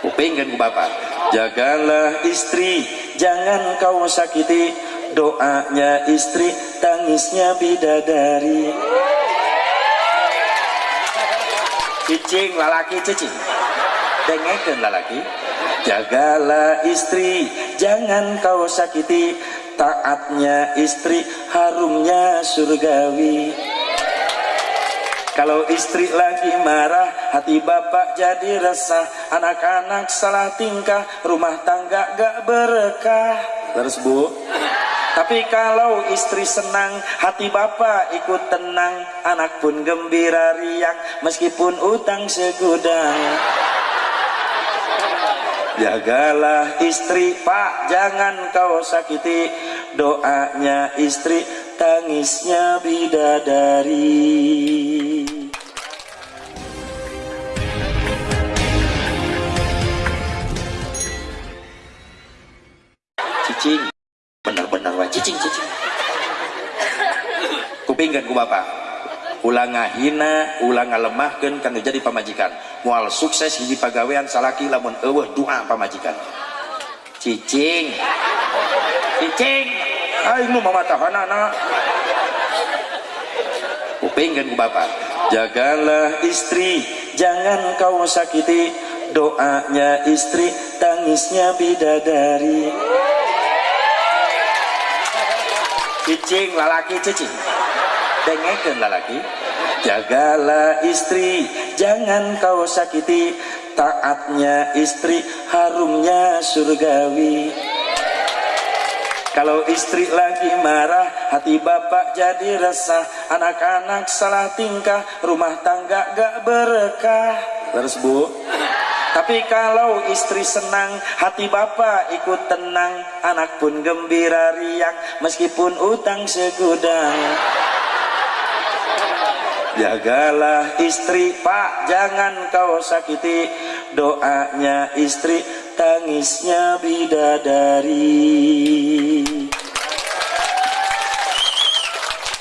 kupingkan ku bapak. Jagalah istri jangan kau sakiti. Doanya istri tangisnya bidadari. Cicing lalaki cicing. Dengekin lalaki. Jagalah istri jangan kau sakiti. Taatnya istri harumnya surgawi kalau istri lagi marah hati bapak jadi resah. Anak-anak salah tingkah rumah tangga gak berkah. Terus bu? Tapi kalau istri senang, hati bapak ikut tenang, anak pun gembira riang, meskipun utang segudang. Jagalah istri pak, jangan kau sakiti, doanya istri, tangisnya bidadari. Cicing. Benar-benar wah cicing cicing. Kupingkan ku bapak. Ulang ngahina ulang ngalemahkan kan jadi pamajikan. Mual sukses hiji pagawean salaki lamun eueuh doa pamajikan. Cicing. Cicing aing nu mamatahanana kupingkan ku bapak. Jagalah istri jangan kau sakiti. Doanya istri tangisnya bidadari. Cicing lalaki cicing. Dengekin lalaki. Jagalah istri jangan kau sakiti. Taatnya istri harumnya surgawi kalau istri lagi marah hati bapak jadi resah. Anak-anak salah tingkah rumah tangga gak berkah. Terus bu. Tapi kalau istri senang, hati bapak ikut tenang, anak pun gembira riang, meskipun utang segudang. Jagalah istri pak, jangan kau sakiti, doanya istri, tangisnya bidadari.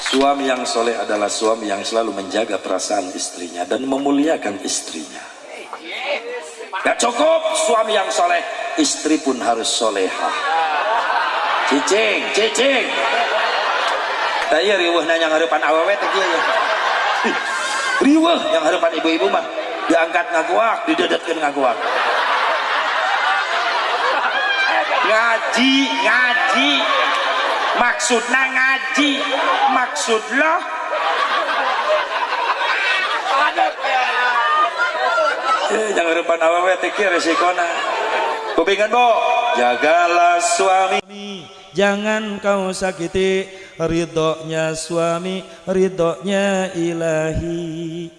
Suami yang soleh adalah suami yang selalu menjaga perasaan istrinya dan memuliakan istrinya. Gak cukup suami yang soleh, istri pun harus soleha. Cicing, cicing. Tanya riwah nanya ngarepan awewe tadi ya. Riwah yang harapan ibu-ibu mah diangkat ngaguak, didedetkan ngaguak. Ngaji, ngaji. Maksudnya ngaji, maksud. Ada Eh, jangan harapan awewe teki resikona. Kupingan bo, jagalah suami. Jangan kau sakiti ridhonya suami, ridhonya ilahi.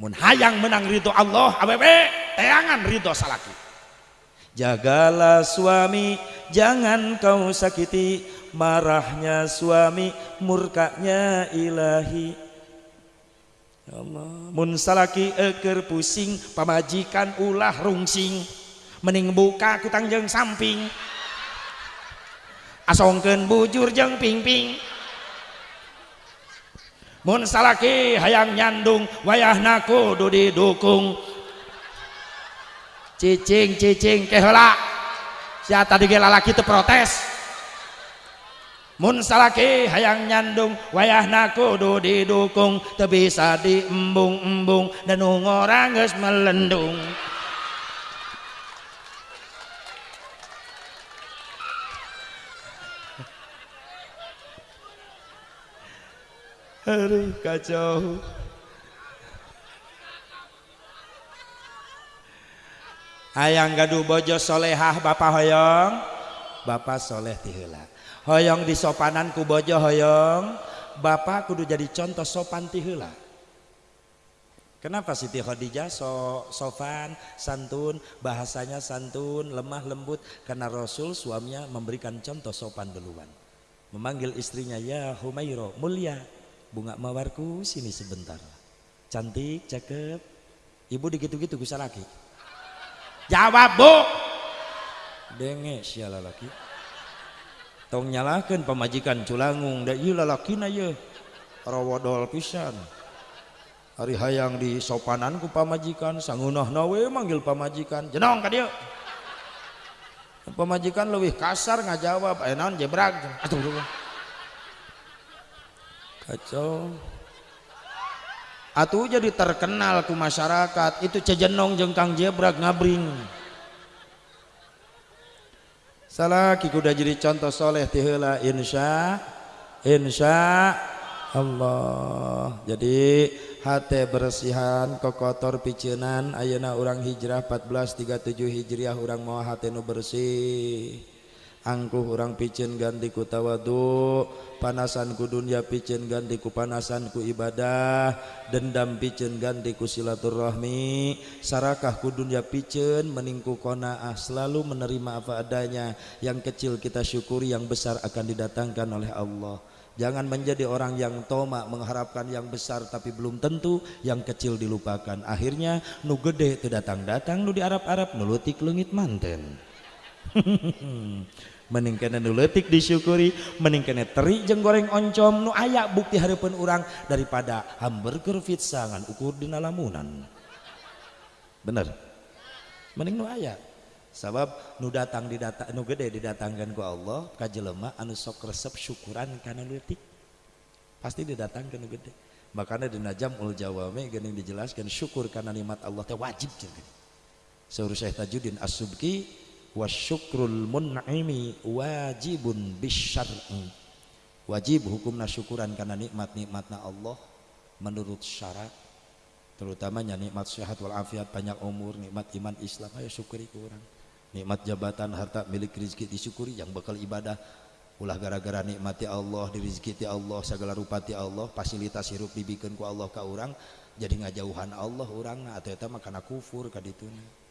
Mun hayang menang ridho Allah, awewe teangan ridho salaki. Jagalah suami, jangan kau sakiti. Marahnya suami, murkanya ilahi. Ya Allah mun salaki eker pusing pamajikan ulah rungsing. Mending buka kutang jeng samping. Asongken bujur jeng pingping. Mun salaki hayang nyandung wayah naku dudi dukung cicing cicing kehelak siapa tadi lalaki itu protes. Mun salaki hayang nyandung wayahna kudu didukung teu bisa diembung-embung dan orang geus melendung. Aduh kacau Hayang gaduh bojo solehah Bapak Hoyong. Bapak soleh tihela. Hoyong di sopanan ku bojo hoyong. Bapak kudu jadi contoh sopan tihula kenapa Siti Khadijah so, sofan santun? Bahasanya santun lemah lembut. Karena Rasul suaminya memberikan contoh sopan duluan. Memanggil istrinya ya Humairo mulia. Bunga mawarku sini sebentar. Cantik cakep. Ibu digitu-gitu bisa lagi jawab bu. Denge siala laki tong nyalakan pemajikan culangung da iya lalakina ye rawodol pisan. Hari hayang di sopanan ku sangunah nawe manggil pamajikan. Jenong ka dia. Pemajikan lebih kasar ngajawab eh naon jebrag atuh kacau atuh jadi terkenal ku masyarakat. Itu cejenong jengkang jebrag ngabring. Salah kuda jadi contoh soleh tihela insya insya Allah. Jadi hati bersihan kokotor picenan Ayeuna orang hijrah 1437 hijriah orang mau hati nu bersih angkuh orang picen ganti ku tawadu panasan ku dunia picen ganti ku panasan ku ibadah dendam picen ganti ku silaturahmi sarakah ku dunia picen meningku konaah selalu menerima apa adanya yang kecil kita syukuri yang besar akan didatangkan oleh Allah Jangan menjadi orang yang tomak mengharapkan yang besar tapi belum tentu yang kecil dilupakan. Akhirnya nu gede itu datang-datang nu di Arab-Arab nulutik lengit manten. nu letik disyukuri mending kena teri jeung goreng oncom nu ayak bukti harapan orang daripada hamburger pizza ngan ukur di lamunan bener? Mending nu ayak. Sabab nu datang didata nu gede didatangkan ku Allah ka jelema anu sok resep syukuran kana leutik. Pasti didatangkan nu gede. Makanya di najam ul jawame geuning dijelaskan syukur karena nikmat Allah teh wajib jeung Saur Syekh Tajuddin As-Subki wa syukrul mun'imi wajibun bisyar'i. Wajib hukumna syukuran karena nikmat-nikmatna Allah menurut syarat terutamanya nikmat sehat walafiat banyak umur nikmat iman Islam. Ayo syukuri kurang nikmat jabatan harta milik rizki disyukuri. Yang bakal ibadah ulah gara-gara nikmati Allah dirizki Allah segala rupa ti Allah fasilitas hirup dibikin ku Allah ke orang jadi ngajauhan Allah orang. Atau itu mah karena kufur kadituna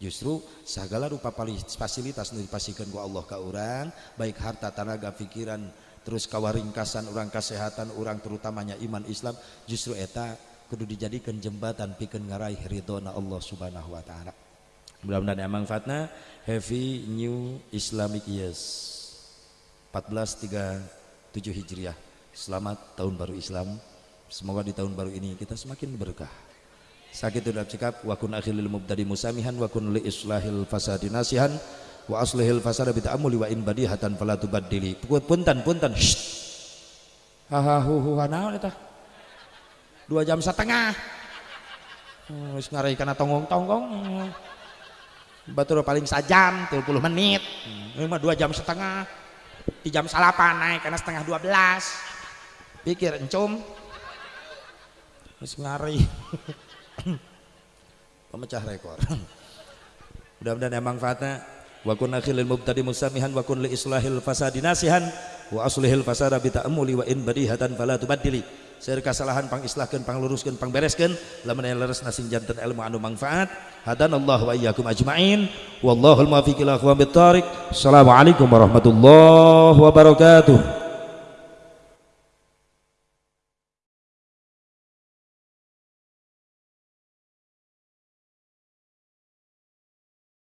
justru segala rupa fasilitas nu dipasikeun ku Allah ke orang baik harta tenaga pikiran terus kawaringkasan orang kesehatan orang terutamanya iman Islam justru eta kudu dijadikan jembatan pikeun ngaraih ridona Allah Subhanahu wa taala. Mudah-mudahan emang fatna heavy new Islamic years 1437 Hijriah. Selamat tahun baru Islam. Semoga di tahun baru ini kita semakin berkah sakit udah cekap wa kun akhilil mubtadi musamihan wa kun li islahil fasadi nasihan wa aslihil fasada bi ta'ammuli wa in badihatan fala tubaddili. Punten punten. Haha hu hu naon eta? Dua jam setengah. Wis ngarai kana tonggong-tonggong batur paling sajam 30 menit. Ini mah dua jam setengah. Di jam salapan naik karena setengah 12 pikir encum. Harus ngari pemecah rekor. Mudah-mudahan emang fatna wa kun akhilil mubtadi musamihan wa kun li islahil fasadi nasihan wa aslihil fasada bi ta'ammuli wa in badihatan fala tubaddili. Seur kesalahan pang islahkeun pang luruskeun pang bereskeun lamun aya leres nasing janten ilmu anu manfaat. Hadanallahu wa iyyakum ajmain. Wallahul muwaffiq ila aqwamit thariq assalamualaikum warahmatullahi wabarakatuh